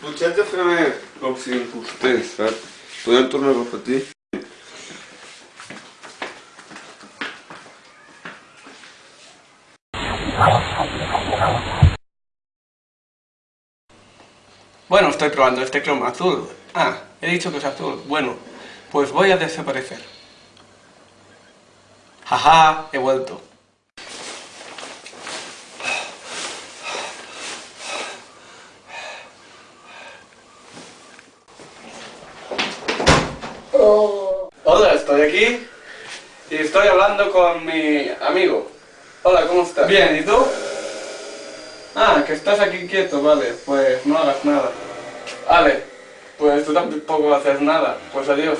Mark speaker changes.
Speaker 1: Potete fare l'opzione per te, saps? Podem tornar a repetir?
Speaker 2: Bueno, estoy probando este croma azul. Ah, he dicho que es azul. Bueno, pues voy a desaparecer. Jaja, he vuelto. Hola, estoy aquí y estoy hablando con mi amigo. Hola, ¿cómo estás? Bien, ¿y tú? Ah, que estás aquí quieto, vale, pues no hagas nada. Vale, pues tú tampoco haces nada, pues adiós.